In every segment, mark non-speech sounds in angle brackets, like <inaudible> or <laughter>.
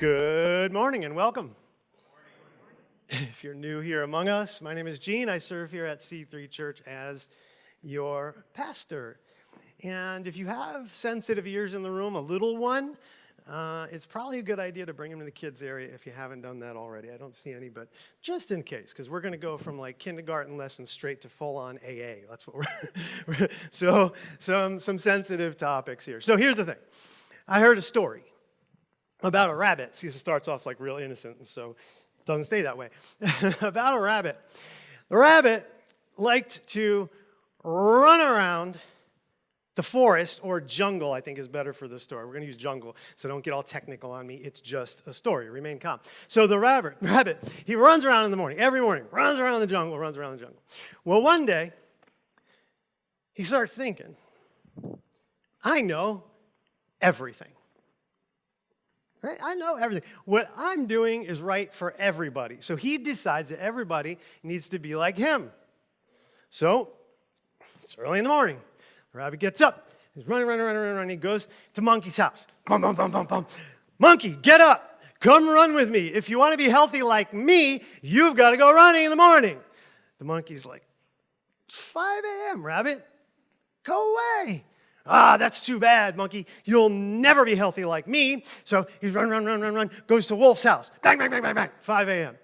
Good morning and welcome. If you're new here among us, my name is Gene. I serve here at C3 Church as your pastor. And if you have sensitive ears in the room, a little one, uh, it's probably a good idea to bring them to the kids area if you haven't done that already. I don't see any, but just in case, because we're going to go from like kindergarten lessons straight to full-on AA. That's what we're. <laughs> so some some sensitive topics here. So here's the thing. I heard a story about a rabbit. See, it starts off like real innocent, and so it doesn't stay that way. <laughs> about a rabbit. The rabbit liked to run around the forest or jungle, I think, is better for the story. We're going to use jungle, so don't get all technical on me. It's just a story. Remain calm. So the rabbit, <laughs> rabbit, he runs around in the morning, every morning, runs around the jungle, runs around the jungle. Well, one day, he starts thinking, I know everything. I know everything. What I'm doing is right for everybody. So he decides that everybody needs to be like him. So it's early in the morning. The rabbit gets up. He's running, running, running, running, running. He goes to Monkey's house. Bum, bum, bum, bum, bum. Monkey, get up. Come run with me. If you want to be healthy like me, you've got to go running in the morning. The monkey's like, it's 5 a.m., rabbit. Go away. Ah, that's too bad, monkey. You'll never be healthy like me. So he's run, run, run, run, run, goes to Wolf's house. Bang, bang, bang, bang, bang. 5 a.m.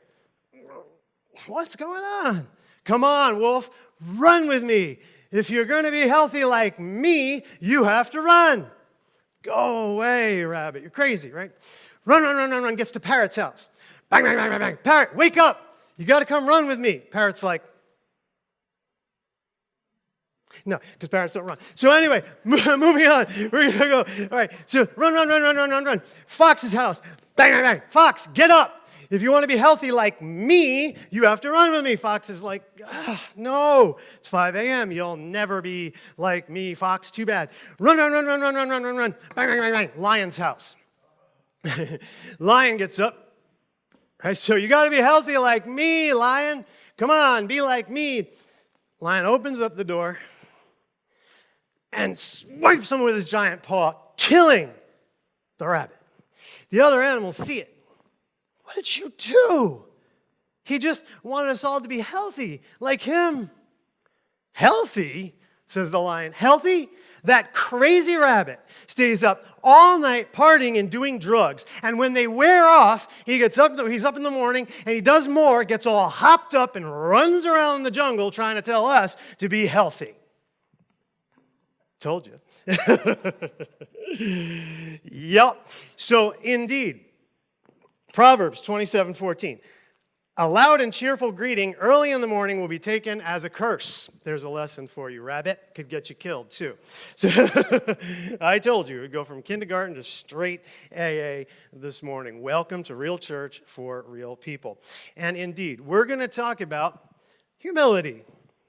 What's going on? Come on, Wolf, run with me. If you're going to be healthy like me, you have to run. Go away, rabbit. You're crazy, right? Run, run, run, run, run. Gets to Parrot's house. Bang, bang, bang, bang, bang. Parrot, wake up. You got to come run with me. Parrot's like, no, because parrots don't run. So anyway, moving on. We're going to go. All right, so run, run, run, run, run, run, run. Fox's house. Bang, bang, bang. Fox, get up. If you want to be healthy like me, you have to run with me. Fox is like, ah, no, it's 5 a.m. You'll never be like me, Fox. Too bad. Run, run, run, run, run, run, run, run, run. Bang, bang, bang, bang. Lion's house. Lion gets up. Right, so you got to be healthy like me, Lion. Come on, be like me. Lion opens up the door and swipes him with his giant paw, killing the rabbit. The other animals see it what did you do? He just wanted us all to be healthy, like him. Healthy, says the lion. Healthy? That crazy rabbit stays up all night partying and doing drugs. And when they wear off, he gets up, he's up in the morning and he does more, gets all hopped up and runs around the jungle trying to tell us to be healthy. Told you. yep. So indeed, Proverbs 27 14. A loud and cheerful greeting early in the morning will be taken as a curse. There's a lesson for you. Rabbit could get you killed too. So <laughs> I told you, we'd go from kindergarten to straight AA this morning. Welcome to Real Church for Real People. And indeed, we're going to talk about humility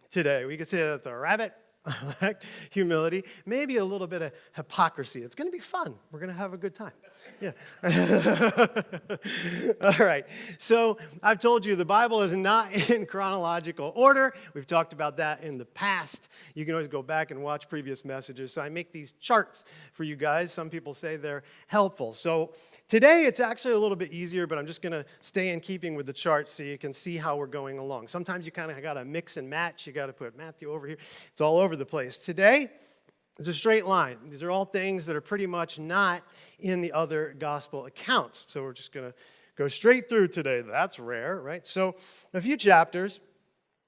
today. We could say that the rabbit <laughs> lacked humility, maybe a little bit of hypocrisy. It's going to be fun. We're going to have a good time. Yeah. <laughs> All right. So I've told you the Bible is not <laughs> in chronological order. We've talked about that in the past. You can always go back and watch previous messages. So I make these charts for you guys. Some people say they're helpful. So today it's actually a little bit easier, but I'm just going to stay in keeping with the chart so you can see how we're going along. Sometimes you kind of got to mix and match. You got to put Matthew over here. It's all over the place. Today, it's a straight line. These are all things that are pretty much not in the other gospel accounts. So we're just going to go straight through today. That's rare, right? So a few chapters.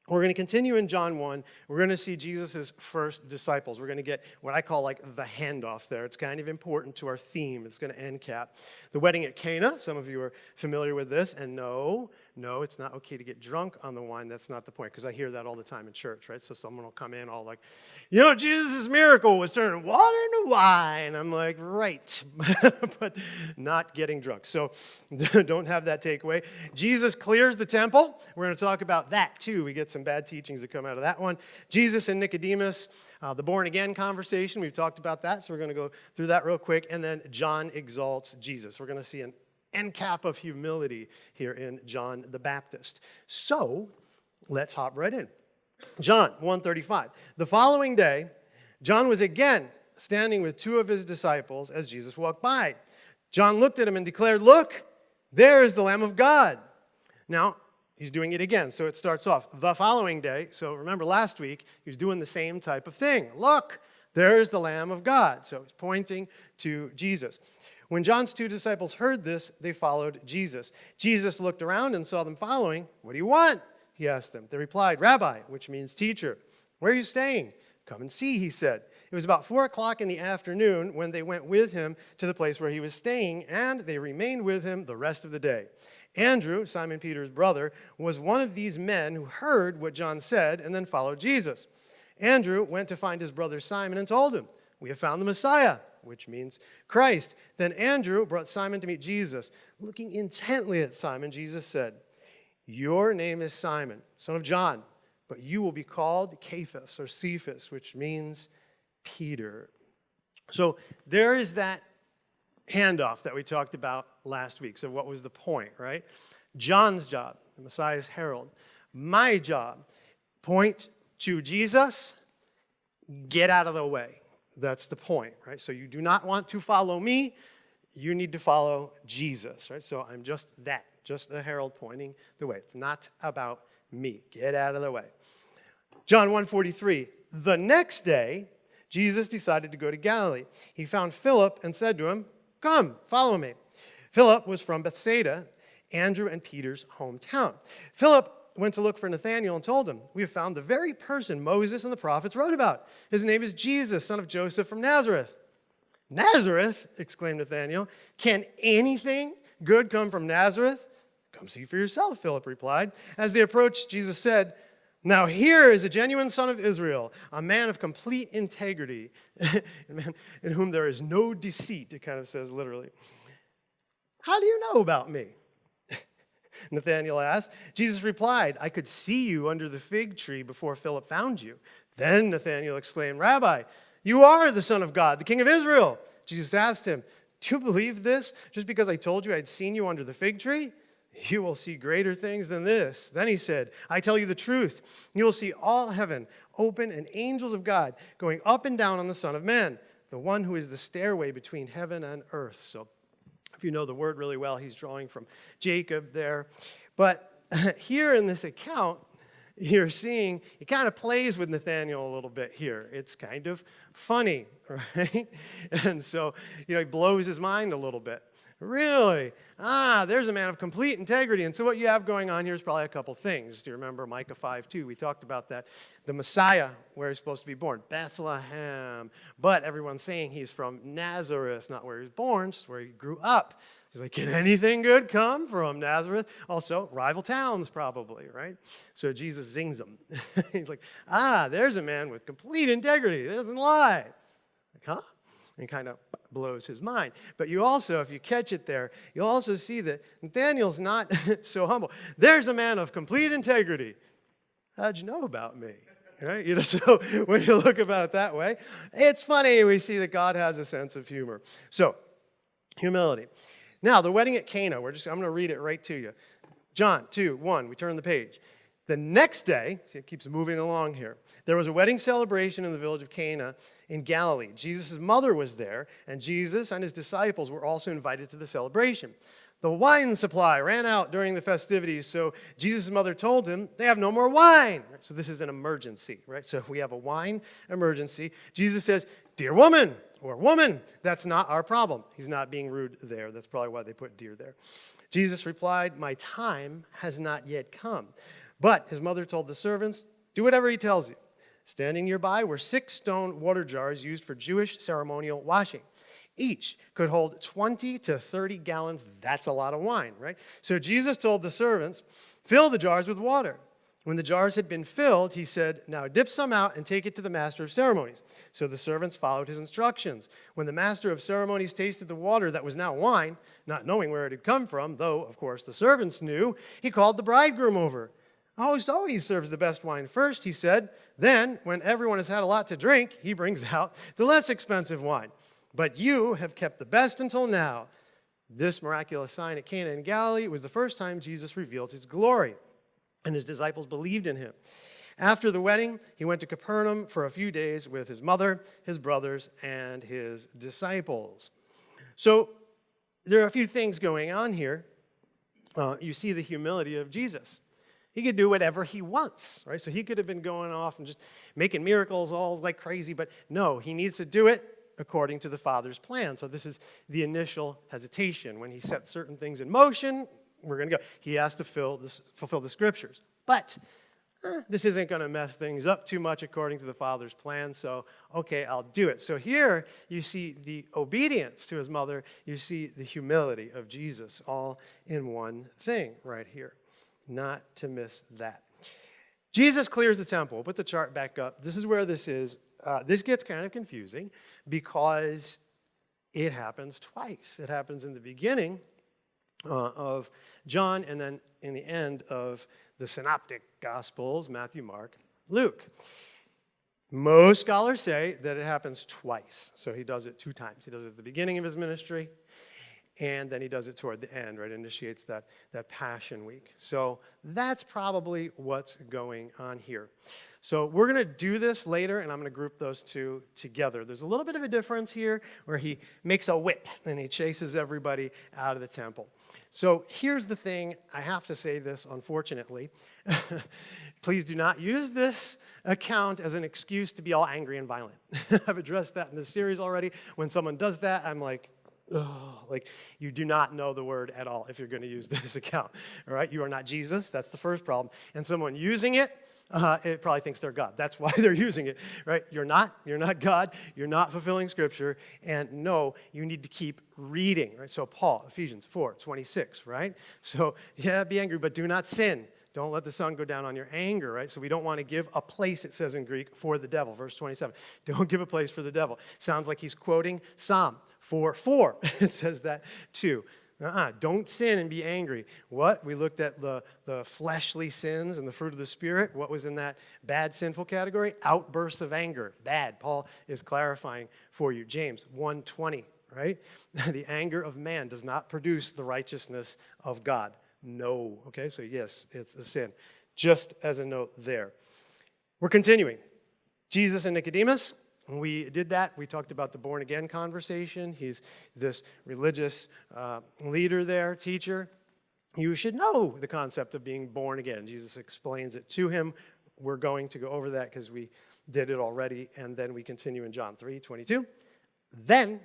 We're going to continue in John 1. We're going to see Jesus' first disciples. We're going to get what I call like the handoff there. It's kind of important to our theme. It's going to end cap. The wedding at Cana, some of you are familiar with this. And no, no, it's not okay to get drunk on the wine. That's not the point, because I hear that all the time in church, right? So someone will come in all like, you know, Jesus' miracle was turning water into wine. I'm like, right, <laughs> but not getting drunk. So <laughs> don't have that takeaway. Jesus clears the temple. We're going to talk about that too. We get some bad teachings that come out of that one. Jesus and Nicodemus, uh, the born again conversation, we've talked about that. So we're going to go through that real quick. And then John exalts Jesus. We're going to see an end cap of humility here in John the Baptist. So let's hop right in. John 135. The following day, John was again standing with two of his disciples as Jesus walked by. John looked at him and declared, Look, There is the Lamb of God. Now, he's doing it again. So it starts off the following day. So remember last week, he was doing the same type of thing. Look, there's the Lamb of God. So he's pointing to Jesus. When John's two disciples heard this, they followed Jesus. Jesus looked around and saw them following. What do you want? He asked them. They replied, Rabbi, which means teacher. Where are you staying? Come and see, he said. It was about four o'clock in the afternoon when they went with him to the place where he was staying, and they remained with him the rest of the day. Andrew, Simon Peter's brother, was one of these men who heard what John said and then followed Jesus. Andrew went to find his brother Simon and told him, We have found the Messiah, which means Christ. Then Andrew brought Simon to meet Jesus. Looking intently at Simon, Jesus said, Your name is Simon, son of John, but you will be called Cephas or Cephas, which means Peter. So there is that handoff that we talked about last week. So, what was the point, right? John's job, the Messiah's herald. My job, point to Jesus, get out of the way. That's the point, right? So, you do not want to follow me, you need to follow Jesus, right? So, I'm just that, just a herald pointing the way. It's not about me. Get out of the way. John 1:43. The next day, Jesus decided to go to Galilee. He found Philip and said to him, Come, follow me. Philip was from Bethsaida, Andrew and Peter's hometown. Philip went to look for Nathanael and told him, We have found the very person Moses and the prophets wrote about. His name is Jesus, son of Joseph from Nazareth. Nazareth, exclaimed Nathanael. Can anything good come from Nazareth? Come see for yourself, Philip replied. As they approached, Jesus said, now, here is a genuine son of Israel, a man of complete integrity, a <laughs> man in whom there is no deceit, it kind of says literally. How do you know about me? Nathanael asked. Jesus replied, I could see you under the fig tree before Philip found you. Then Nathanael exclaimed, Rabbi, you are the Son of God, the King of Israel. Jesus asked him, Do you believe this just because I told you I'd seen you under the fig tree? You will see greater things than this. Then he said, I tell you the truth. You will see all heaven open and angels of God going up and down on the Son of Man, the one who is the stairway between heaven and earth. So, if you know the word really well, he's drawing from Jacob there. But <laughs> here in this account, you're seeing it kind of plays with Nathanael a little bit here. It's kind of funny, <laughs> right? And so, you know, he blows his mind a little bit. Really? Ah, there's a man of complete integrity. And so what you have going on here is probably a couple things. Do you remember Micah 5 2? We talked about that. The Messiah, where he's supposed to be born, Bethlehem. But everyone's saying he's from Nazareth, not where he was born, just where he grew up. He's like, can anything good come from Nazareth? Also, rival towns, probably, right? So Jesus zings them. <laughs> he's like, ah, there's a man with complete integrity. He doesn't lie. Like, huh? And kind of blows his mind. But you also, if you catch it there, you'll also see that Nathanael's not <laughs> so humble. There's a man of complete integrity. How'd you know about me? Right? You know, <laughs> so when you look about it that way, it's funny we see that God has a sense of humor. So, humility. Now, the wedding at Cana, we're just I'm going to read it right to you. John 2, 1, we turn the page. The next day, see, it keeps moving along here. There was a wedding celebration in the village of Cana in Galilee. Jesus' mother was there, and Jesus and his disciples were also invited to the celebration. The wine supply ran out during the festivities, so Jesus' mother told him, They have no more wine. So this is an emergency, right? So if we have a wine emergency, Jesus says, Dear woman, or woman, that's not our problem. He's not being rude there. That's probably why they put dear there. Jesus replied, My time has not yet come. But his mother told the servants, Do whatever he tells you. Standing nearby were six stone water jars used for Jewish ceremonial washing. Each could hold 20 to 30 gallons. That's a lot of wine, right? So Jesus told the servants, Fill the jars with water. When the jars had been filled, he said, Now dip some out and take it to the master of ceremonies. So the servants followed his instructions. When the master of ceremonies tasted the water that was now wine, not knowing where it had come from, though, of course, the servants knew, he called the bridegroom over. A host always serves the best wine first, he said. Then, when everyone has had a lot to drink, he brings <laughs> out the less expensive wine. But you have kept the best until now. This miraculous sign at Cana in Galilee was the first time Jesus revealed his glory, and his disciples believed in him. After the wedding, he went to Capernaum for a few days with his mother, his brothers, and his disciples. So, there are a few things going on here. uh, you see the humility of Jesus. He could do whatever he wants, right? So he could have been going off and just making miracles all like crazy, but no, he needs to do it according to the Father's plan. So this is the initial hesitation. When he sets certain things in motion, we're going to go. He has to this, fulfill the scriptures. But eh, this isn't going to mess things up too much according to the Father's plan, so okay, I'll do it. So here you see the obedience to his mother, you see the humility of Jesus all in one thing right here not to miss that. Jesus clears the temple. Put the chart back up. This is where this is. Uh, this gets kind of confusing because it happens twice. It happens in the beginning uh, of John and then in the end of the synoptic gospels, Matthew, Mark, Luke. Most scholars say that it happens twice. So he does it two times. He does it at the beginning of his ministry and then he does it toward the end, right? Initiates that, that Passion Week. So that's probably what's going on here. So we're going to do this later, and I'm going to group those two together. There's a little bit of a difference here where he makes a whip and he chases everybody out of the temple. So here's the thing. I have to say this, unfortunately. <laughs> Please do not use this account as an excuse to be all angry and violent. <laughs> I've addressed that in this series already. When someone does that, I'm like, like you do not know the word at all if you're going to use <laughs> this account. All right, you are not Jesus. That's the first problem. And someone using it, uh, it probably thinks they're God. That's <laughs> why they're using it, right? You're not. You're not God. You're not fulfilling Scripture. And no, you need to keep reading, right? So Paul, Ephesians 4, 26, right? So yeah, be angry, but do not sin. Don't let the sun go down on your anger, right? So we don't want to give a place, it says in Greek, for the devil. Verse 27. Don't give a place for the devil. Sounds like he's quoting Psalm 4 4. <laughs> it says that too. Uh-uh. Don't sin and be angry. What? We looked at the, the fleshly sins and the fruit of the Spirit. What was in that bad, sinful category? Outbursts of anger. Bad. Paul is clarifying for you. James 1.20, right? <laughs> the anger of man does not produce the righteousness of God. No. Okay, so yes, it's a sin. Just as a note there. We're continuing. Jesus and Nicodemus, when we did that, we talked about the born again conversation. He's this religious uh, leader there, teacher. You should know the concept of being born again. Jesus explains it to him. We're going to go over that because we did it already, and then we continue in John 3 22. Then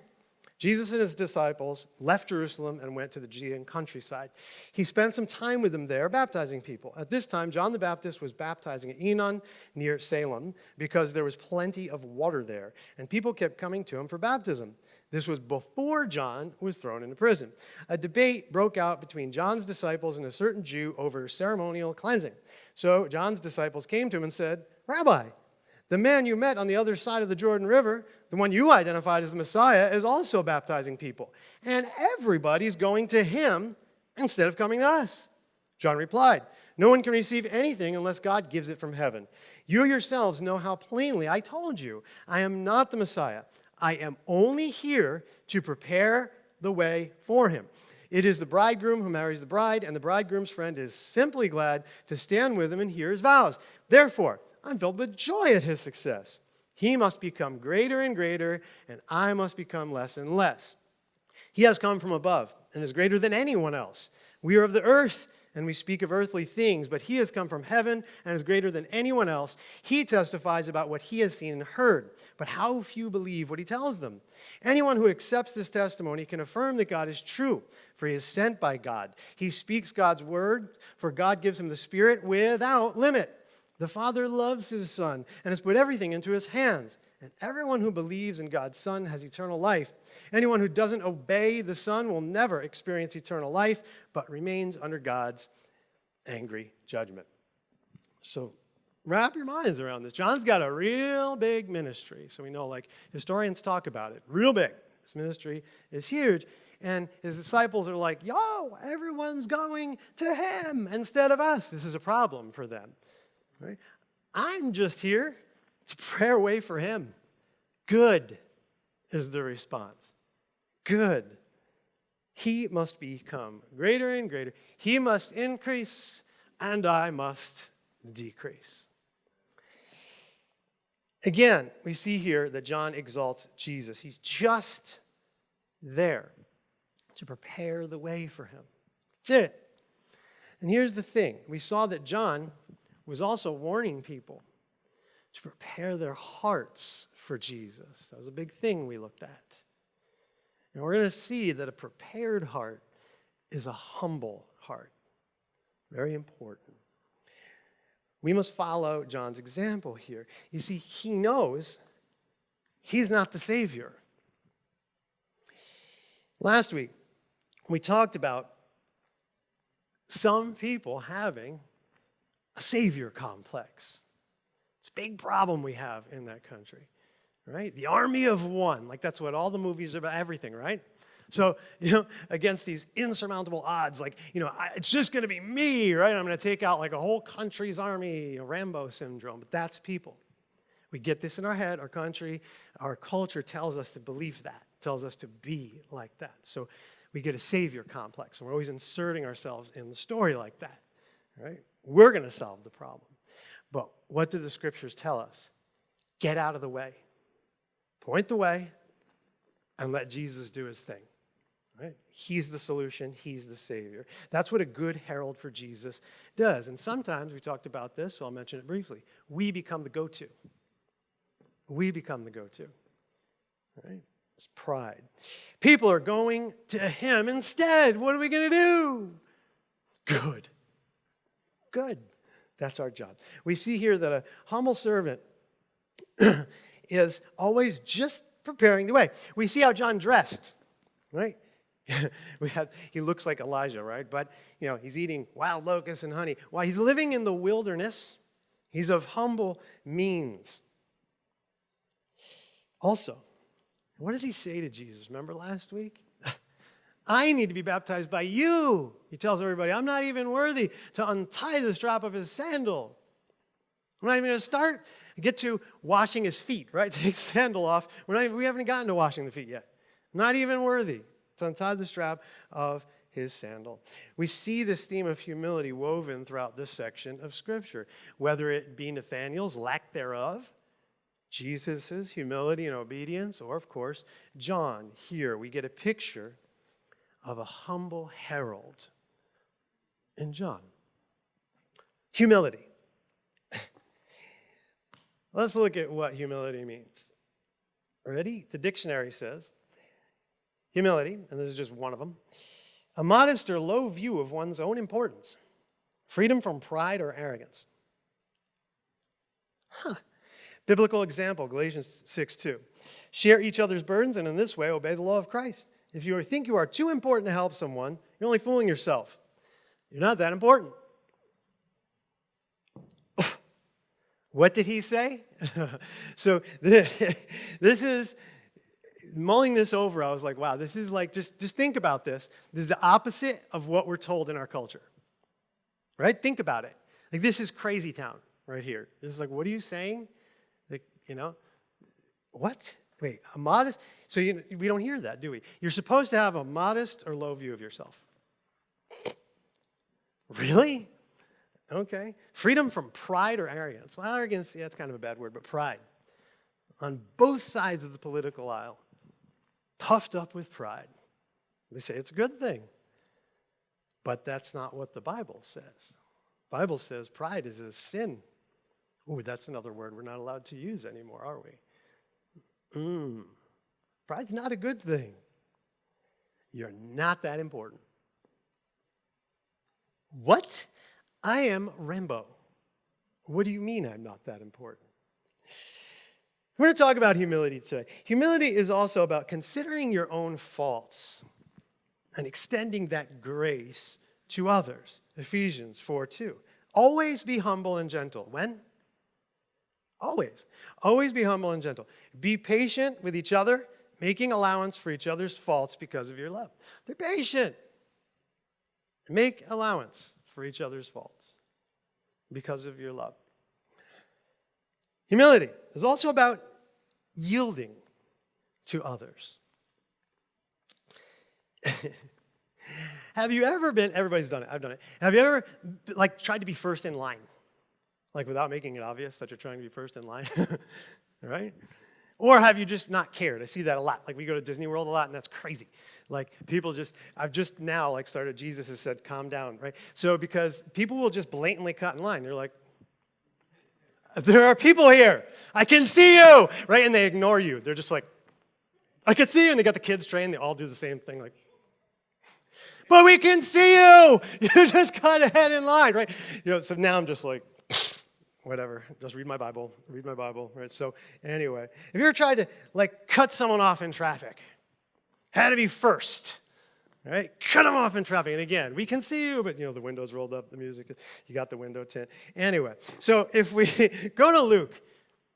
Jesus and his disciples left Jerusalem and went to the Judean countryside. He spent some time with them there, baptizing people. At this time, John the Baptist was baptizing at Aenon near Salem because there was plenty of water there, and people kept coming to him for baptism. This was before John was thrown into prison. A debate broke out between John's disciples and a certain Jew over ceremonial cleansing. So John's disciples came to him and said, Rabbi, the man you met on the other side of the Jordan River, the one you identified as the Messiah, is also baptizing people. And everybody's going to him instead of coming to us. John replied, No one can receive anything unless God gives it from heaven. You yourselves know how plainly I told you, I am not the Messiah. I am only here to prepare the way for him. It is the bridegroom who marries the bride, and the bridegroom's friend is simply glad to stand with him and hear his vows. Therefore, I'm filled with joy at his success. He must become greater and greater, and I must become less and less. He has come from above and is greater than anyone else. We are of the earth, and we speak of earthly things, but he has come from heaven and is greater than anyone else. He testifies about what he has seen and heard, but how few believe what he tells them. Anyone who accepts this testimony can affirm that God is true, for he is sent by God. He speaks God's word, for God gives him the Spirit without limit. The Father loves his Son and has put everything into his hands. And everyone who believes in God's Son has eternal life. Anyone who doesn't obey the Son will never experience eternal life, but remains under God's angry judgment. So wrap your minds around this. John's got a real big ministry. So we know, like, historians talk about it. Real big. This ministry is huge. And his disciples are like, yo, everyone's going to him instead of us. This is a problem for them. Right? I'm just here to pray a way for him. Good is the response. Good. He must become greater and greater. He must increase, and I must decrease. Again, we see here that John exalts Jesus. He's just there to prepare the way for him. That's it. And here's the thing we saw that John was also warning people to prepare their hearts for Jesus. That was a big thing we looked at. And we're going to see that a prepared heart is a humble heart. Very important. We must follow John's example here. You see, he knows he's not the Savior. Last week, we talked about some people having a Savior complex. It's a big problem we have in that country, right? The army of one, like that's what all the movies are about, everything, right? So, you know, against these insurmountable odds, like, you know, it's just going to be me, right? I'm going to take out like a whole country's army, Rambo syndrome, but that's people. We get this in our head, our country, our culture tells us to believe that, tells us to be like that. So we get a savior complex, and we're always inserting ourselves in the story like that, right? We're going to solve the problem. But what do the scriptures tell us? Get out of the way. Point the way and let Jesus do his thing. Right? He's the solution, he's the Savior. That's what a good herald for Jesus does. And sometimes, we talked about this, so I'll mention it briefly. We become the go to. We become the go to. Right? It's pride. People are going to him instead. What are we going to do? Good. Good. That's our job. We see here that a humble servant <clears throat> is always just preparing the way. We see how John dressed, right? <laughs> we have, he looks like Elijah, right? But, you know, he's eating wild locusts and honey. While he's living in the wilderness, he's of humble means. Also, what does he say to Jesus? Remember last week? I need to be baptized by you. He tells everybody, I'm not even worthy to untie the strap of his sandal. I'm not even going to start, get to washing his feet, right? <laughs> Take the sandal off. We're not, we haven't gotten to washing the feet yet. Not even worthy to untie the strap of his sandal. We see this theme of humility woven throughout this section of Scripture, whether it be Nathanael's lack thereof, Jesus' humility and obedience, or, of course, John. Here we get a picture of a humble herald in John. Humility. <laughs> Let's look at what humility means. Ready? The dictionary says Humility, and this is just one of them, a modest or low view of one's own importance, freedom from pride or arrogance. Huh. Biblical example, Galatians 6 2. Share each other's burdens, and in this way obey the law of Christ. If you think you are too important to help someone, you're only fooling yourself. You're not that important. <laughs> what did he say? <laughs> so <laughs> this is mulling this over, I was like, wow, this is like, just, just think about this. This is the opposite of what we're told in our culture. Right? Think about it. Like, this is crazy town right here. This is like, what are you saying? Like, you know, what? Wait, a modest? So you, we don't hear that, do we? You're supposed to have a modest or low view of yourself. Really? Okay. Freedom from pride or arrogance. Well, arrogance, yeah, it's kind of a bad word, but pride. On both sides of the political aisle puffed up with pride. They say it's a good thing. But that's not what the Bible says. The Bible says pride is a sin. Oh, that's another word we're not allowed to use anymore, are we? Mm. Pride's not a good thing. You're not that important. What? I am Rambo. What do you mean I'm not that important? We're going to talk about humility today. Humility is also about considering your own faults and extending that grace to others. Ephesians 4 2. Always be humble and gentle. When? Always. Always be humble and gentle. Be patient with each other, making allowance for each other's faults because of your love. Be patient. Make allowance for each other's faults because of your love. Humility is also about yielding to others. <laughs> Have you ever been, everybody's done it, I've done it. Have you ever, like, tried to be first in line? Like, without making it obvious that you're trying to be first in line? <laughs> right? Or have you just not cared? I see that a lot. Like we go to Disney World a lot, and that's crazy. Like people just, I've just now like started, Jesus has said, calm down, right? So because people will just blatantly cut in line. They're like, there are people here. I can see you, right? And they ignore you. They're just like, I can see you. And they got the kids trained. They all do the same thing, like, but we can see you. <laughs> You just got ahead in line, right? You know, so now I'm just like, whatever, just read my Bible, read my Bible, right? So anyway, if you ever tried to like cut someone off in traffic, had to be first, right? Cut them off in traffic. And again, we can see you, but you know, the windows rolled up, the music, you got the window tint. Anyway, so if we <laughs> go to Luke,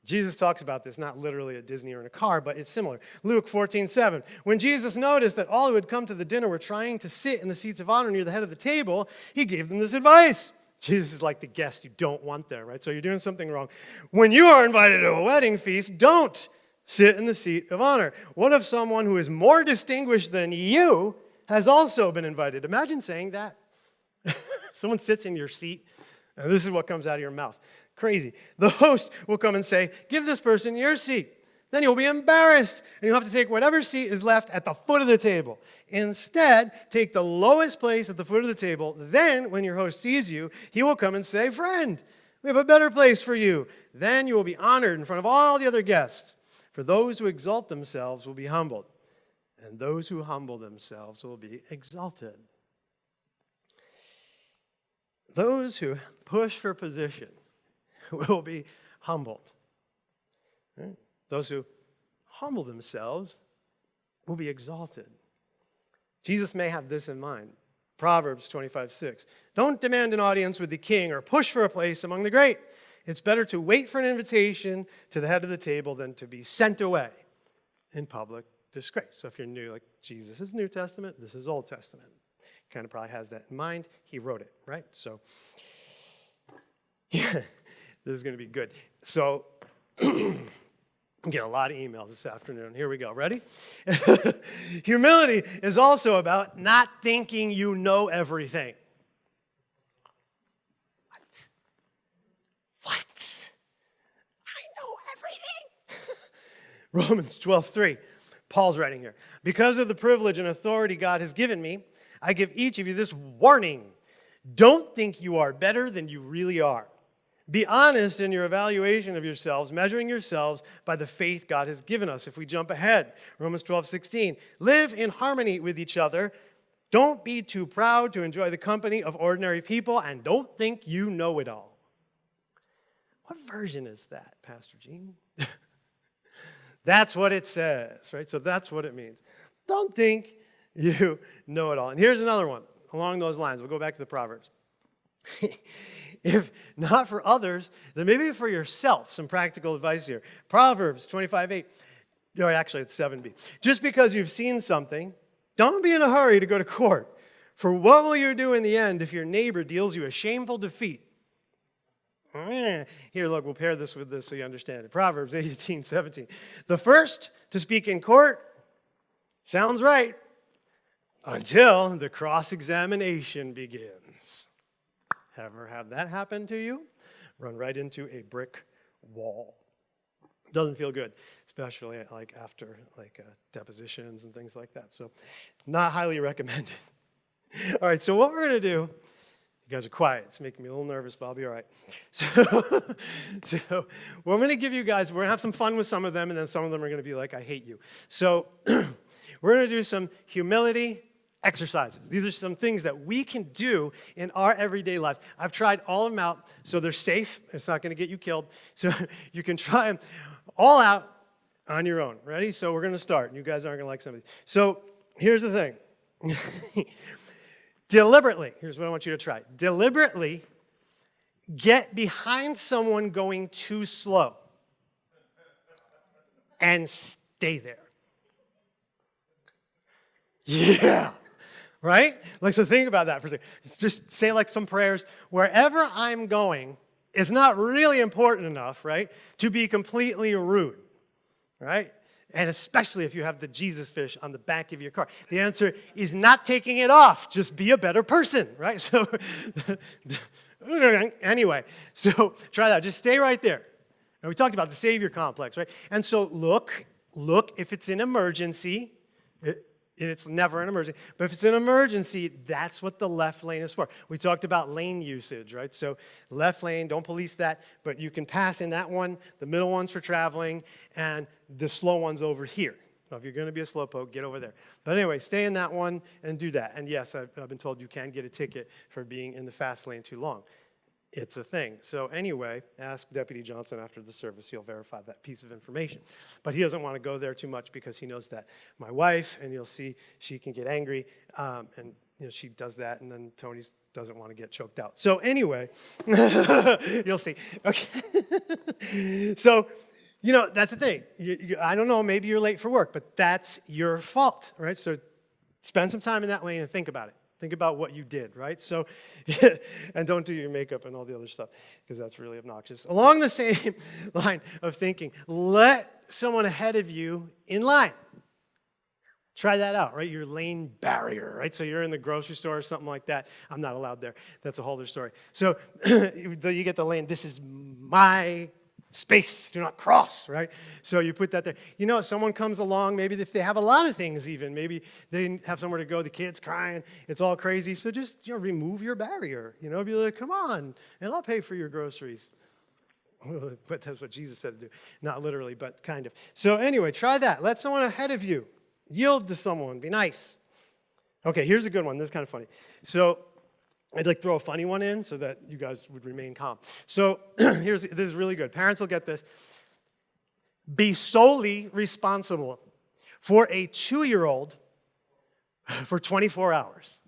Jesus talks about this, not literally at Disney or in a car, but it's similar. Luke 14, 7. When Jesus noticed that all who had come to the dinner were trying to sit in the seats of honor near the head of the table, he gave them this advice. Jesus is like the guest you don't want there, right? So you're doing something wrong. When you are invited to a wedding feast, don't sit in the seat of honor. What if someone who is more distinguished than you has also been invited? Imagine saying that. <laughs> someone sits in your seat, and this is what comes out of your mouth. Crazy. The host will come and say, Give this person your seat. Then you'll be embarrassed, and you'll have to take whatever seat is left at the foot of the table. Instead, take the lowest place at the foot of the table. Then, when your host sees you, he will come and say, Friend, we have a better place for you. Then you will be honored in front of all the other guests. For those who exalt themselves will be humbled, and those who humble themselves will be exalted. Those who push for position <laughs> will be humbled. Those who humble themselves will be exalted. Jesus may have this in mind. Proverbs 25, 6. Don't demand an audience with the king or push for a place among the great. It's better to wait for an invitation to the head of the table than to be sent away in public disgrace. So if you're new, like Jesus is New Testament, this is Old Testament. Kind of probably has that in mind. He wrote it, right? So, yeah, <laughs> this is going to be good. So, <clears throat> I'm getting a lot of emails this afternoon. Here we go. Ready? <laughs> Humility is also about not thinking you know everything. What? What? I know everything. <laughs> Romans 12, 3. Paul's writing here. Because of the privilege and authority God has given me, I give each of you this warning. Don't think you are better than you really are. Be honest in your evaluation of yourselves, measuring yourselves by the faith God has given us. If we jump ahead, Romans 12, 16. Live in harmony with each other. Don't be too proud to enjoy the company of ordinary people, and don't think you know it all. What version is that, Pastor Gene? <laughs> that's what it says, right? So that's what it means. Don't think you know it all. And here's another one along those lines. We'll go back to the Proverbs. <laughs> <laughs> if not for others, then maybe for yourself, some practical advice here. Proverbs 25, 8. No, actually, it's 7b. Just because you've seen something, don't be in a hurry to go to court. For what will you do in the end if your neighbor deals you a shameful defeat? Here, look, we'll pair this with this so you understand it. Proverbs 18, 17. The first to speak in court sounds right until the cross examination begins. Ever have that happen to you? Run right into a brick wall. Doesn't feel good, especially like after like uh, depositions and things like that. So, not highly recommended. <laughs> all right, so what we're going to do, you guys are quiet. It's making me a little nervous, but I'll be all right. <laughs> So, <laughs> so we're going to give you guys, we're to have some fun with some of them, and then some of them are going to be like, I hate you. So, <clears throat> we're going to do some humility, exercises. These are some things that we can do in our everyday lives. I've tried all of them out, so they're safe. It's not going to get you killed. So <laughs> you can try them all out on your own. Ready? So we're going to start. You guys aren't going to like some of these. So here's the thing. <laughs> Deliberately, here's what I want you to try. Deliberately get behind someone going too slow and stay there. Yeah right? Like, so think about that for a second. Just say like some prayers. Wherever I'm going is not really important enough, right, to be completely rude, right? And especially if you have the Jesus fish on the back of your car. The answer is not taking it off. Just be a better person, right? <laughs> So, <laughs> anyway, so try that. Just stay right there. And we talked about the savior complex, right? And so look, look, if it's an emergency, it's never an emergency, but if it's an emergency, that's what the left lane is for. We talked about lane usage, right? So left lane, don't police that, but you can pass in that one, the middle one's for traveling, and the slow one's over here. Well, if you're going to be a slowpoke, get over there. But anyway, stay in that one and do that. And yes, I've, I've been told you can get a ticket for being in the fast lane too long it's a thing. So anyway, ask Deputy Johnson after the service. He'll verify that piece of information. But he doesn't want to go there too much because he knows that my wife, and you'll see she can get angry, um, and you know, she does that, and then Tony doesn't want to get choked out. So anyway, <laughs> you'll see. Okay. <laughs> so, you know, that's the thing. You, you, I don't know, maybe you're late for work, but that's your fault, right? So spend some time in that lane and think about it. Think about what you did, right? So, <laughs> and don't do your makeup and all the other stuff because that's really obnoxious. Along the same <laughs> line of thinking, let someone ahead of you in line. Try that out, right? Your lane barrier, right? So you're in the grocery store or something like that. I'm not allowed there. That's a whole other story. So <clears throat> you get the lane. This is my space, do not cross, right? So you put that there. You know, someone comes along, maybe if they have a lot of things even, maybe they have somewhere to go, the kid's crying, it's all crazy. So just, you know, remove your barrier, you know, be like, come on, and I'll pay for your groceries. <laughs> but that's what Jesus said to do. Not literally, but kind of. So anyway, try that. Let someone ahead of you. Yield to someone. Be nice. Okay, here's a good one. This is kind of funny. So I'd like throw a funny one in so that you guys would remain calm. So <clears throat> here's this is really good. Parents will get this. Be solely responsible for a two-year-old for 24 hours.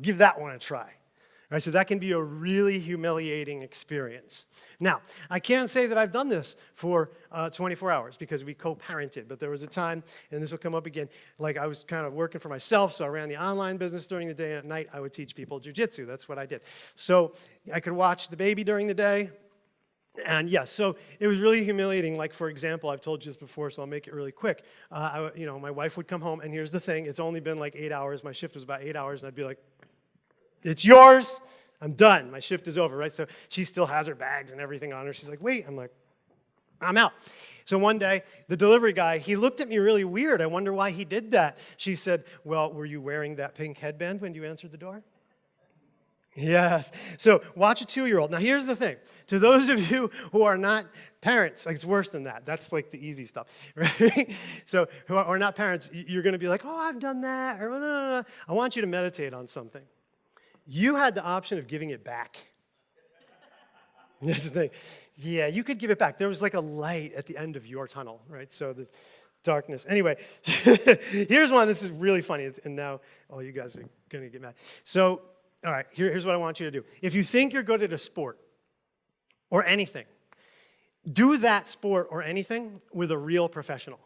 Give that one a try. All right, so that can be a really humiliating experience. Now, I can't say that I've done this for uh, 24 hours because we co-parented, but there was a time, and this will come up again, like I was kind of working for myself, so I ran the online business during the day, and at night I would teach people jujitsu. That's what I did. So I could watch the baby during the day, and yes, so it was really humiliating. Like, for example, I've told you this before, so I'll make it really quick. Uh, I, you know, my wife would come home, and here's the thing. It's only been like eight hours. My shift was about eight hours, and I'd be like, it's yours. I'm done. My shift is over, right? So she still has her bags and everything on her. She's like, wait. I'm like, I'm out. So one day, the delivery guy, he looked at me really weird. I wonder why he did that. She said, well, were you wearing that pink headband when you answered the door? Yes. So watch a two-year-old. Now here's the thing. To those of you who are not parents, like it's worse than that. That's like the easy stuff, <laughs> right? so who are not parents, you're going to be like, oh, I've done that. Or, no, no, no. I want you to meditate on something you had the option of giving it back. <laughs> That's the thing. Yeah, you could give it back. There was like a light at the end of your tunnel, right? So the darkness. Anyway, <laughs> here's one. This is really funny. And now all you guys are going to get mad. So, all right, here, here's what I want you to do. If you think you're good at a sport or anything, do that sport or anything with a real professional.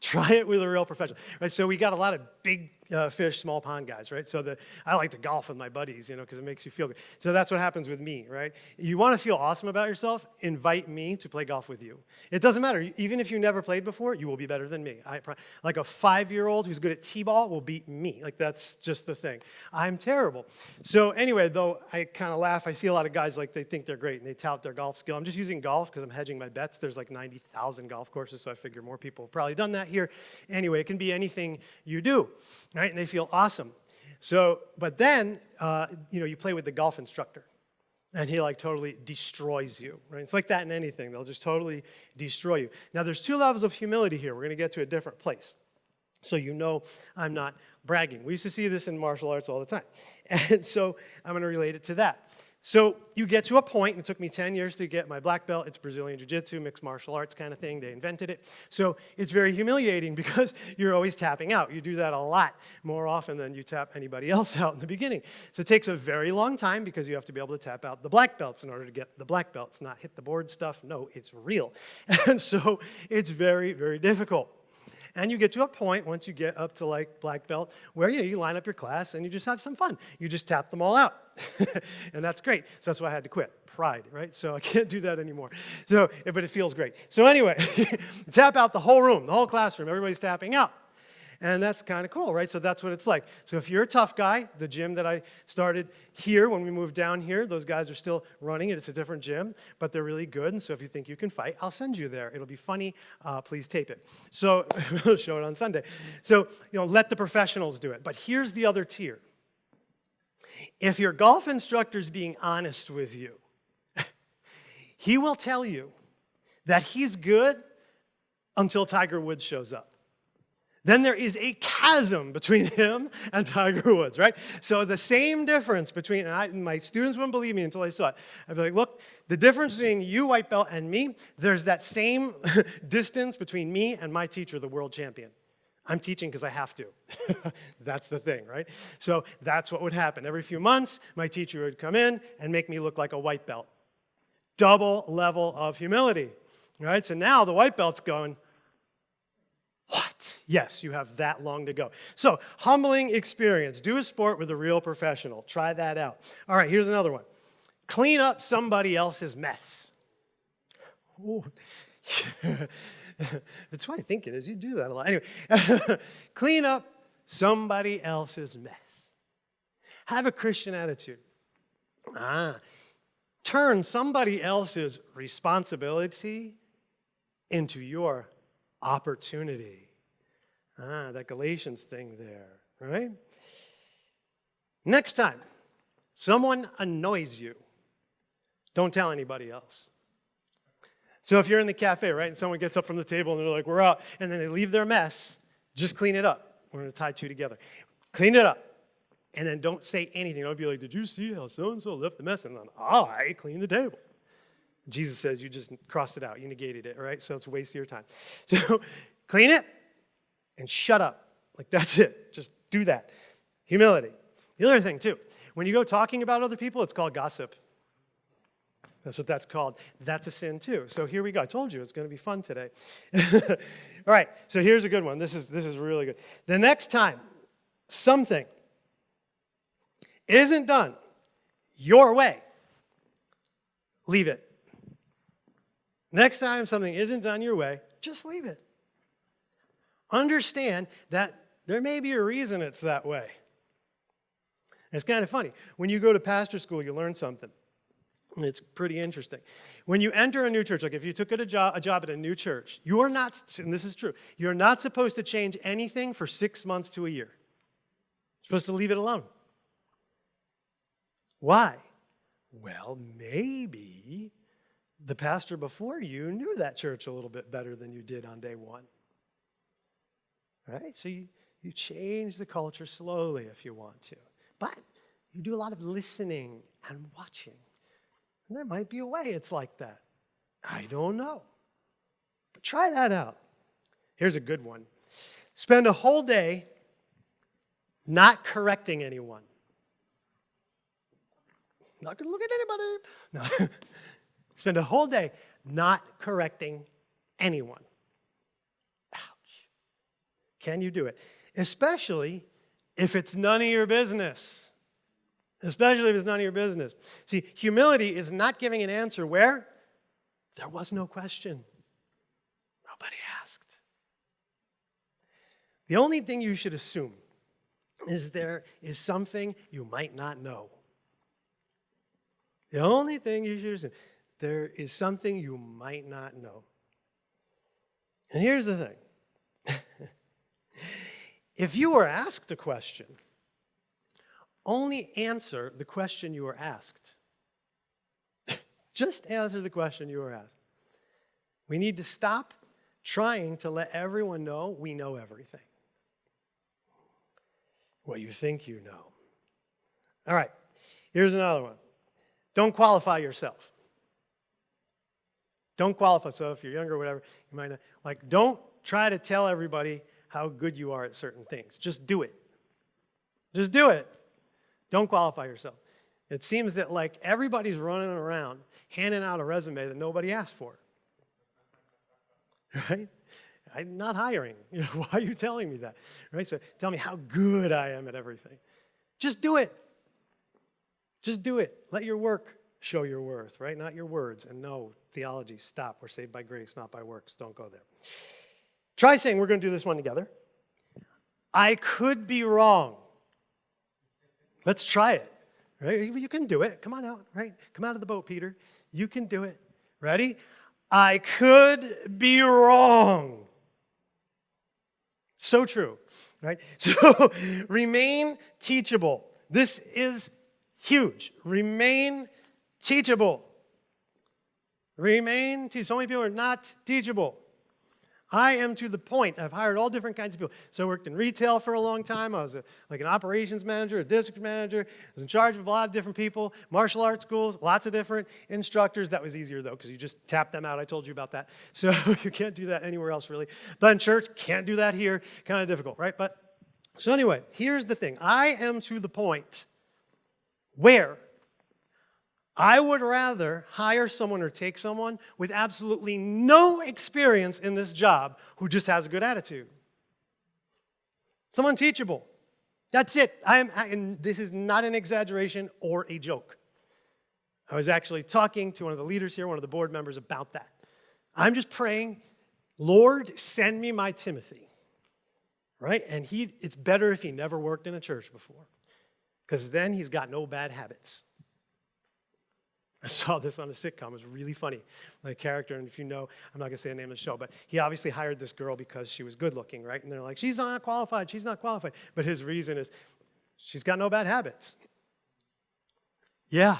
Try it with a real professional. Right? So we got a lot of big uh, fish, small pond guys, right? So the, I like to golf with my buddies, you know, because it makes you feel good. So that's what happens with me, right? You want to feel awesome about yourself, invite me to play golf with you. It doesn't matter. Even if you never played before, you will be better than me. I, like a five-year-old who's good at t-ball will beat me. Like that's just the thing. I'm terrible. So anyway, though, I kind of laugh. I see a lot of guys like they think they're great and they tout their golf skill. I'm just using golf because I'm hedging my bets. There's like 90,000 golf courses, so I figure more people have probably done that here. Anyway, it can be anything you do right? And they feel awesome. So, but then, uh, you know, you play with the golf instructor and he like totally destroys you, right? It's like that in anything. They'll just totally destroy you. Now there's two levels of humility here. We're gonna get to a different place. So you know I'm not bragging. We used to see this in martial arts all the time. <laughs> And so I'm gonna relate it to that. So you get to a point, and it took me 10 years to get my black belt. It's Brazilian Jiu-Jitsu, mixed martial arts kind of thing. They invented it. So it's very humiliating <laughs> because you're always tapping out. You do that a lot, more often than you tap anybody else <laughs> out in the beginning. So it takes a very long time because you have to be able to tap out the black belts in order to get the black belts, not hit the board stuff. No, it's real. <laughs> And so it's very, very difficult. And you get to a point, once you get up to like black belt, where you, you line up your class and you just have some fun. You just tap them all out. <laughs> and that's great. So that's why I had to quit. Pride, right? So I <laughs> can't do that anymore. So, but it feels great. So anyway, <laughs> tap out the whole room, the whole classroom. Everybody's tapping out. And that's kind of cool, right? So that's what it's like. So if you're a tough guy, the gym that I started here when we moved down here, those guys are still running it. It's a different gym, but they're really good. And so if you think you can fight, I'll send you there. It'll be funny. Uh, please tape it. So <laughs> we'll show it on Sunday. So, you know, let the professionals do it. But here's the other tier. If your golf instructor's being honest with you, <laughs> he will tell you that he's good until Tiger Woods shows up. Then there is a chasm between <laughs> him and Tiger Woods, right? So the same difference between, and I, my students wouldn't believe me until I saw it. I'd be like, look, the difference between you, white belt, and me, there's that same <laughs> distance between me and my teacher, the world champion. I'm teaching because I have to. <laughs> that's the thing, right? So that's what would happen. Every few months, my teacher would come in and make me look like a white belt. Double level of humility, right? So now the white belt's going, what? Yes, you have that long to go. So, humbling experience. Do a sport with a real professional. Try that out. All right, here's another one. Clean up somebody else's mess. That's what I think it is. You do that a lot. Anyway, <laughs> clean up somebody else's mess. Have a Christian attitude. Ah, turn somebody else's responsibility into your opportunity. Ah, that Galatians thing there, right? Next time someone annoys you, don't tell anybody else. So if you're in the cafe, right, and someone gets up from the table and they're like, we're out, and then they leave their mess, just clean it up. We're going to tie two together. Clean it up. And then don't say anything. Don't be like, did you see how so-and-so left the mess? And then I clean the table. Jesus says you just crossed it out. You negated it, right? So it's a waste of your time. <laughs> So clean it and shut up. Like that's it. Just do that. Humility. The other thing, too, when you go talking about other people, it's called gossip. That's what that's called. That's a sin too. So here we go. I told you it's going to be fun today. <laughs> All right, so here's a good one. This is, this is really good. The next time something isn't done your way, leave it. Next time something isn't done your way, just leave it. Understand that there may be a reason it's that way. It's kind of funny. When you go to pastor school, you learn something. It's pretty interesting. When you enter a new church, like if you took a job, a job at a new church, you are not, and this is true, you're not supposed to change anything for six months to a year. You're supposed to leave it alone. Why? Well, maybe the pastor before you knew that church a little bit better than you did on day one. Right? So you, you change the culture slowly if you want to. But you do a lot of listening and watching. And there might be a way it's like that. I don't know. But try that out. Here's a good one spend a whole day not correcting anyone. Not going to look at anybody. <laughs> No. Spend a whole day not correcting anyone. Ouch. Can you do it? Especially if it's none of your business especially if it's none of your business. See, humility is not giving an answer where there was no question. Nobody asked. The only thing you should assume is there is something you might not know. The only thing you should assume, there is something you might not know. And here's the thing. <laughs> if you were asked a question, only answer the question you were asked. <laughs> Just answer the question you were asked. We need to stop trying to let everyone know we know everything. What you think you know. All right, here's another one. Don't qualify yourself. Don't qualify. So if you're younger or whatever, you might not. Like, don't try to tell everybody how good you are at certain things. Just do it. Just do it. Don't qualify yourself. It seems that like everybody's running around handing out a resume that nobody asked for. <laughs> Right? I'm not hiring. You <laughs> know, why are you telling me that? Right? So tell me how good I am at everything. Just do it. Just do it. Let your work show your worth, right? Not your words. And no, theology, stop. We're saved by grace, not by works. Don't go there. Try saying, we're going to do this one together. I could be wrong. Let's try it. Right? You can do it. Come on out, right? Come out of the boat, Peter. You can do it. Ready? I could be wrong. So true, right? <laughs> So remain teachable. This is huge. Remain teachable. Remain teachable. So many people are not teachable. I am to the point. I've hired all different kinds of people. So I worked in retail for a long time. I was a, like an operations manager, a district manager. I was in charge of a lot of different people. Martial arts schools, lots of different instructors. That was easier though because you just tap them out. I told you about that. <laughs> So you can't do that anywhere else really. But in church, can't do that here. Kind of difficult, right? But so anyway, here's the thing. I am to the point where I would rather hire someone or take someone with absolutely no experience in this job who just has a good attitude. Someone teachable. That's it. I am, and this is not an exaggeration or a joke. I was actually talking to one of the leaders here, one of the board members, about that. I'm just praying, Lord, send me my Timothy. Right? And he, it's better if he never worked in a church before, because then he's got no bad habits. I saw this on a sitcom. It was really funny. The character, and if you know, I'm not going to say the name of the show, but he obviously hired this girl because she was good looking, right? And they're like, she's not qualified, she's not qualified. But his reason is, she's got no bad habits. Yeah.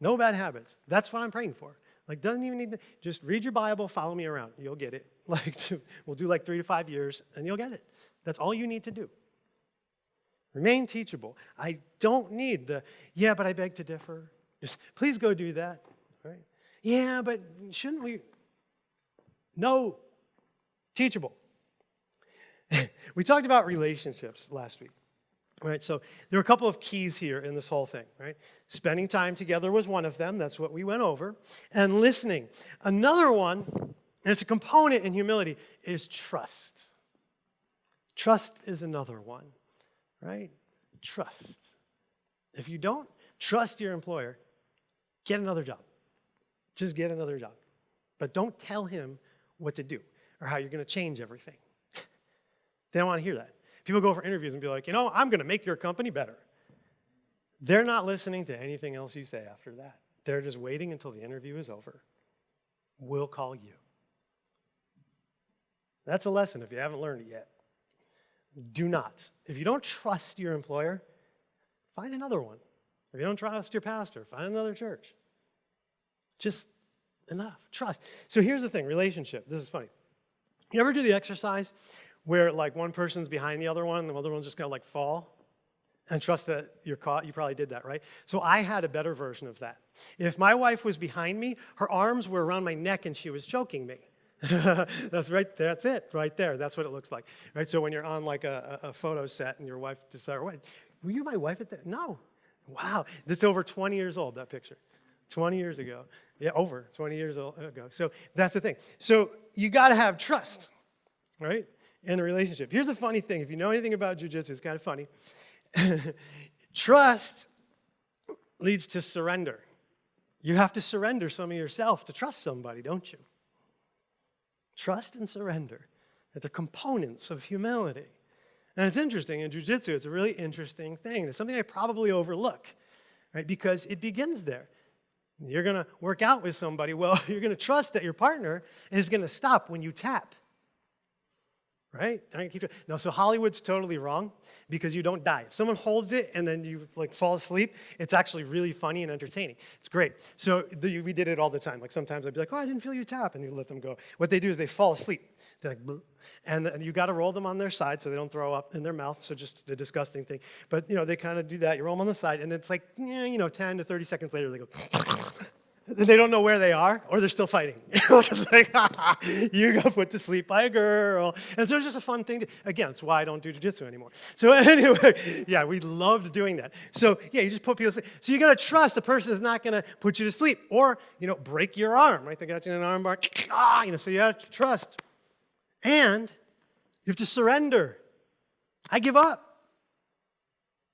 No bad habits. That's what I'm praying for. Like, doesn't even need to, just read your Bible, follow me around. You'll get it. <laughs> Like, we'll do like three to five years, and you'll get it. That's all you need to do. Remain teachable. I don't need the, yeah, but I beg to differ. Just please go do that. Right? Yeah, but shouldn't we? No, teachable. <laughs> we talked about relationships last week. Right, so there are a couple of keys here in this whole thing, right? Spending time together was one of them, that's what we went over. And listening. Another one, and it's a component in humility, is trust. Trust is another one, right? Trust. If you don't trust your employer, Get another job. Just get another job. But don't tell him what to do or how you're going to change everything. <laughs> they don't want to hear that. People go for interviews and be like, you know, I'm going to make your company better. They're not listening to anything else you say after that. They're just waiting until the interview is over. We'll call you. That's a lesson if you haven't learned it yet. Do not. If you don't trust your employer, find another one. If you don't trust your pastor, find another church. Just enough. Trust. So here's the thing relationship. This is funny. You ever do the exercise where like one person's behind the other one and the other one's just gonna like fall? And trust that you're caught. You probably did that, right? So I had a better version of that. If my wife was behind me, her arms were around my neck and she was choking me. <laughs> that's right. That's it, right there. That's what it looks like, right? So when you're on like a, a photo set and your wife decides, "Wait, were you my wife at that?" No, Wow, that's over 20 years old, that picture. 20 years ago. Yeah, over 20 years ago. So that's the thing. So you got to have trust, right, in a relationship. Here's a funny thing. If you know anything about jujitsu, it's kind of funny. <laughs> trust leads to surrender. You have to surrender some of yourself to trust somebody, don't you? Trust and surrender are the components of humility. And it's interesting, in jujitsu, it's a really interesting thing. It's something I probably overlook, right? Because it begins there. You're going to work out with somebody, <laughs> well, you're going to trust that your partner is going to stop when you tap. Right? No, so Hollywood's totally wrong because you don't die. If someone holds it and then you like fall asleep, it's actually really funny and entertaining. It's great. So the, we did it all the time. Like sometimes I'd be like, oh, I didn't feel you tap, and you let them go. What they do is they fall asleep. Like, and, and you got to roll them on their side so they don't throw up in their mouth. So just a disgusting thing. But you know, they kind of do that. You roll them on the side, and it's like, you know, 10 to 30 seconds later, they go. <laughs> they don't know where they are, or they're still fighting. <laughs> it's like, <laughs> you got put to sleep by a girl. And so it's just a fun thing. To, again, it's why I don't do jujitsu anymore. So anyway, yeah, we loved doing that. So yeah, you just put people to sleep. So you got to trust the person is not going to put you to sleep, or you know, break your arm. Right? They got you in an arm bar. Ah, you know, so you have to trust. And you have to surrender. I give up.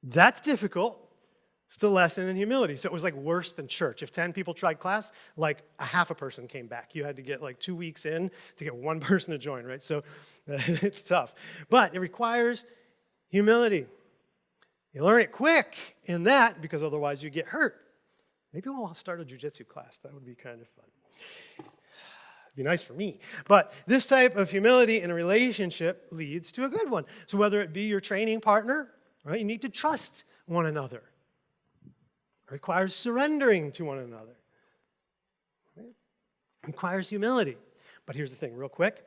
That's difficult. It's the lesson in humility. So it was like worse than church. If 10 people tried class, like a half a person came back. You had to get like two weeks in to get one <laughs> person to join, right? So <laughs> it's tough. But it requires humility. You learn it quick in that because otherwise you get hurt. Maybe we'll start a jujitsu class. That would be kind of fun. It'd be nice for me. But this type of humility in a relationship leads to a good one. So whether it be your training partner, right, you need to trust one another. It requires surrendering to one another. It requires humility. But here's the thing, real quick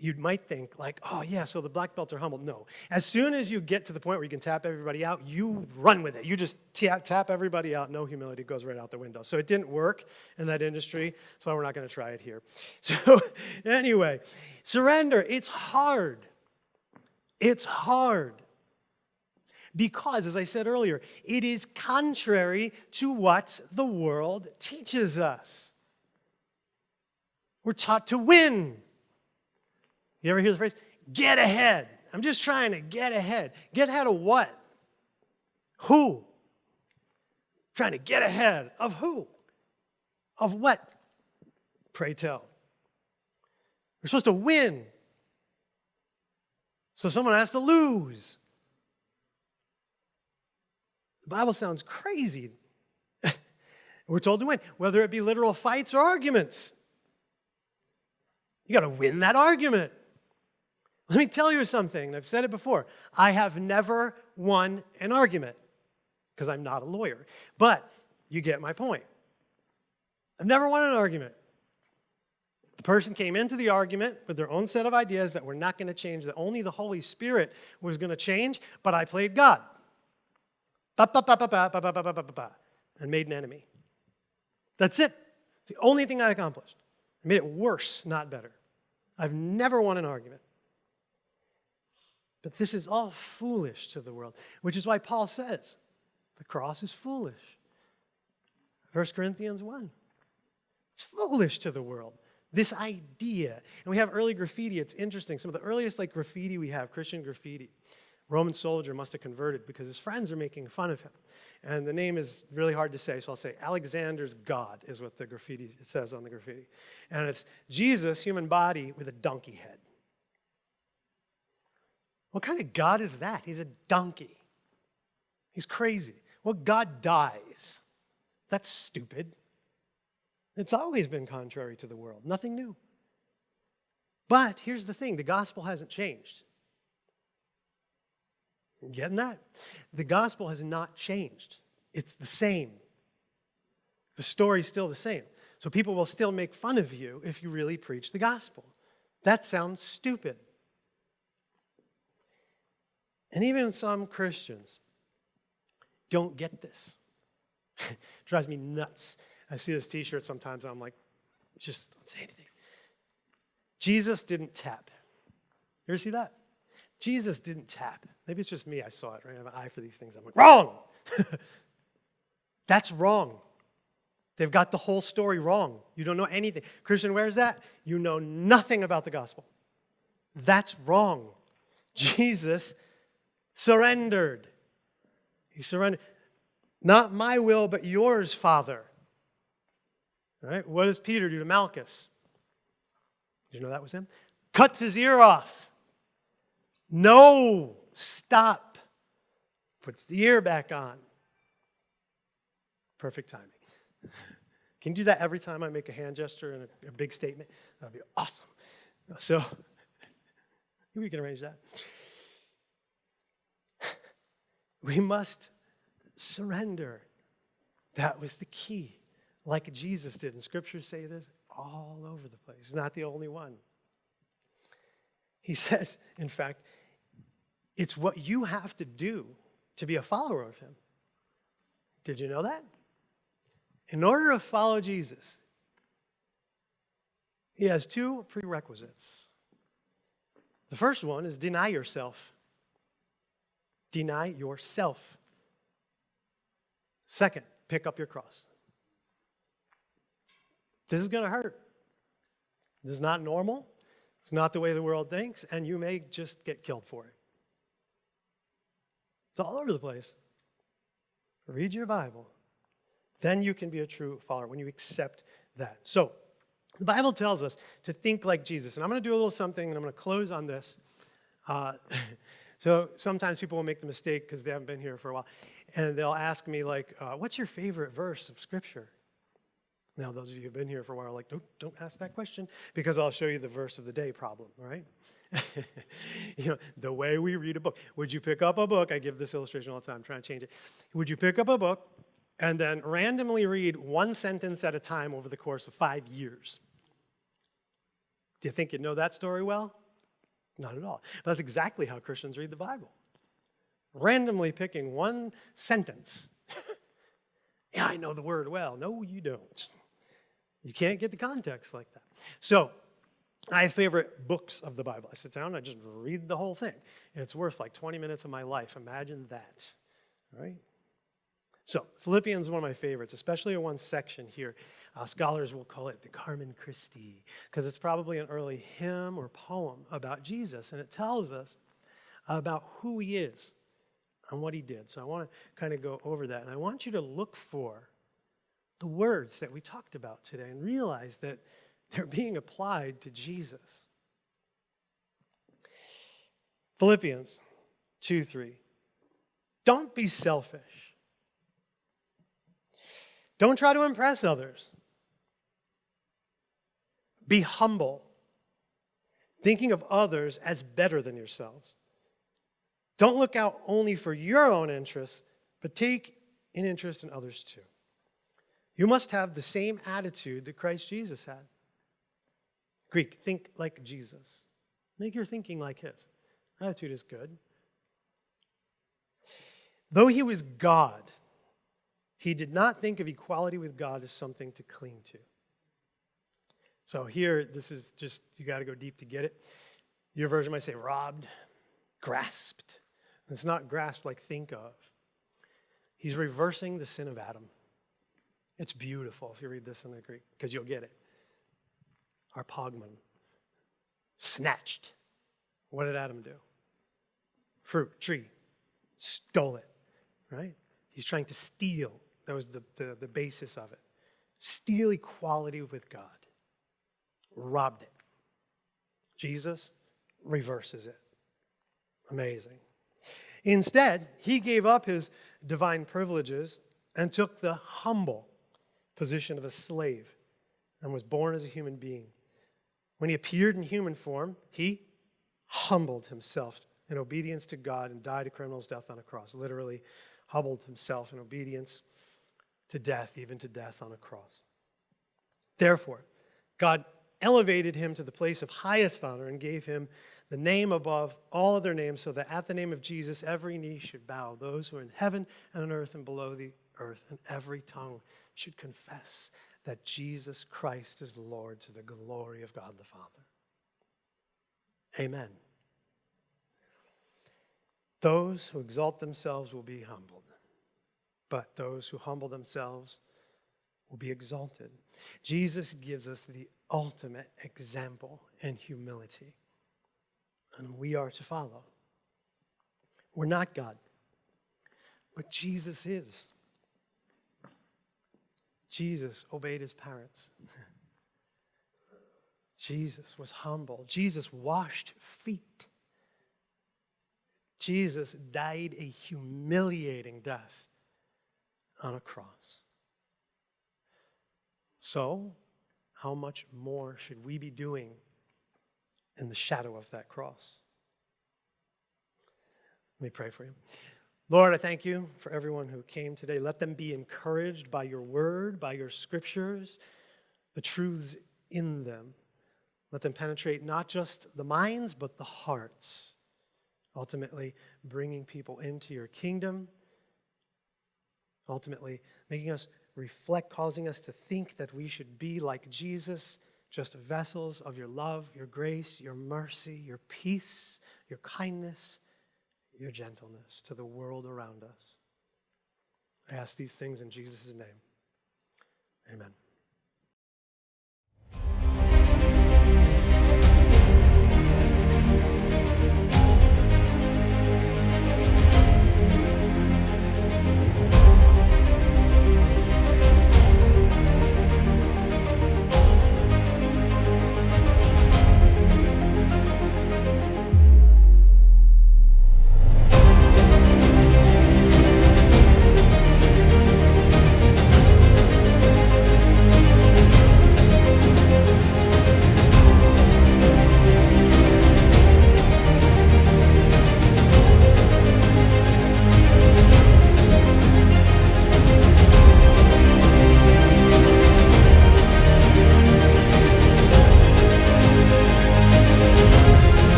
you might think like, oh yeah, so the black belts are humble. No. As soon as you get to the point where you can tap everybody out, you run with it. You just tap, tap everybody out. No humility goes right out the window. So it didn't work in that industry. So we're not going to try it here. <laughs> So anyway, surrender. It's hard. It's hard. Because, as I said earlier, it is contrary to what the world teaches us. We're taught to win. You ever hear the phrase, get ahead? I'm just trying to get ahead. Get ahead of what? Who? Trying to get ahead of who? Of what? Pray tell. We're supposed to win. So someone has to lose. The Bible sounds crazy. <laughs> We're told to win, whether it be literal fights or arguments. You got to win that argument. Let me tell you something. I've said it before. I have never won an argument because I'm not a lawyer. But you get my point. I've never won an argument. The person came into the argument with their own set of ideas that were not going to change, that only the Holy Spirit was going to change, but I played God. And made an enemy. That's it. It's the only thing I accomplished. I made it worse, not better. I've never won an argument. But this is all foolish to the world, which is why Paul says the cross is foolish. 1 Corinthians 1. It's foolish to the world. This idea. And we have early graffiti. It's interesting. Some of the earliest like graffiti we have, Christian graffiti. Roman soldier must have converted because his friends are making fun of him. And the name is really hard to say, so I'll say Alexander's God is what the graffiti it says on the graffiti. And it's Jesus, human body, with a donkey head. What kind of God is that? He's a donkey. He's crazy. What God dies? That's stupid. It's always been contrary to the world, nothing new. But here's the thing the gospel hasn't changed. Getting that? The gospel has not changed. It's the same. The story's still the same. So people will still make fun of you if you really preach the gospel. That sounds stupid. And even some Christians don't get this. <laughs> drives me nuts. I see this t shirt sometimes, I'm like, just don't say anything. Jesus didn't tap. You ever see that? Jesus didn't tap. Maybe it's just me, I saw it, right? I have an eye for these things. I'm like, wrong! <laughs> That's wrong. They've got the whole story wrong. You don't know anything. Christian, where's that? You know nothing about the gospel. That's wrong. Jesus surrendered. He surrendered. Not my will, but yours, Father. Right? What does Peter do to Malchus? Did you know that was him? Cuts his ear off. No, stop. Puts the ear back on. Perfect timing. Can you do that every time I make a hand gesture and a, a big statement? That would be awesome. So, <laughs> we can arrange that. We must surrender. That was the key. Like Jesus did. And scriptures say this all over the place. He's not the only one. He <laughs> says, in fact, it's what you have to do to be a follower of him. Did you know that? In order to follow Jesus, he has two prerequisites. The first one is deny yourself. Deny yourself. Second, pick up your cross. This is going to hurt. This is not normal. It's not the way the world thinks, and you may just get killed for it. It's all over the place. read your Bible, then you can be a true follower when you accept that. So, the Bible tells us to think like Jesus. And I'm going to do a little something, and I'm going to close on this. Uh, <laughs> so, sometimes people will make the mistake because they haven't been here for a while, and they'll ask me, like, uh, what's your favorite verse of Scripture? Now, those of you who've been here for a while are like, don't, don't ask that question because I'll show you the verse of the day problem, right? <laughs> you know, the way we read a book. Would you pick up a book? I give this illustration all the time, I'm trying to change it. Would you pick up a book and then randomly read one sentence at a time over the course of five years? Do you think you know that story well? Not at all. But that's exactly how Christians read the Bible. Randomly picking one sentence. <laughs> yeah, I know the word well. No, you don't. You can't get the context like that. So, I have favorite books of the Bible. I sit down I just read the whole thing. And it's worth like 20 minutes of my life. Imagine that. All right? So, Philippians is one of my favorites, especially one section here. Uh, scholars will call it the Carmen Christi, because it's probably an early hymn or poem about Jesus, and it tells us about who he is and what he did. So, I want to kind of go over that, and I want you to look for the words that we talked about today and realize that <laughs> they're being applied to Jesus. Philippians 2 3. Don't be selfish. Don't try to impress others. Be humble, thinking of others as better than yourselves. Don't look out only for your own interests, but take an interest in others too. You must have the same attitude that Christ Jesus had. Greek, think like Jesus. Make your thinking like his. Attitude is good. Though he was God, he did not think of equality with God as something to cling to. So here, this is just, you got to go deep to get it. Your version might say robbed, grasped. It's not grasped like think of. He's reversing the sin of Adam. It's beautiful if you read this in the Greek, because you'll get it harpagmon, snatched. What did Adam do? Fruit, tree, stole it, right? He's trying to steal. That was the, the, the basis of it. Steal equality with God. Robbed it. Jesus reverses it. Amazing. Instead, he gave up his divine privileges and took the humble position of a slave and was born as a human being. When he appeared in human form, he humbled himself in obedience to God and died a criminal's death on a cross. Literally, humbled himself in obedience to death, even to death on a cross. Therefore, God elevated him to the place of highest honor and gave him the name above all other names, so that at the name of Jesus every knee should bow, those who are in heaven and on earth and below the earth, and every tongue should confess that Jesus Christ is Lord to the glory of God the Father. Amen. Those who exalt themselves will be humbled, but those who humble themselves will be exalted. Jesus gives us the ultimate example in humility, and we are to follow. We're not God, but Jesus is. Jesus obeyed his parents. <laughs> Jesus was humble. Jesus washed feet. Jesus died a humiliating death on a cross. So, how much more should we be doing in the shadow of that cross? Let me pray for you. Lord, I thank you for everyone who came today. Let them be encouraged by your word, by your scriptures, the truths in them. Let them penetrate not just the minds, but the hearts, ultimately bringing people into your kingdom, ultimately making us reflect, causing us to think that we should be like Jesus, just vessels of your love, your grace, your mercy, your peace, your kindness your gentleness to the world around us. I ask these things in Jesus' name. Amen.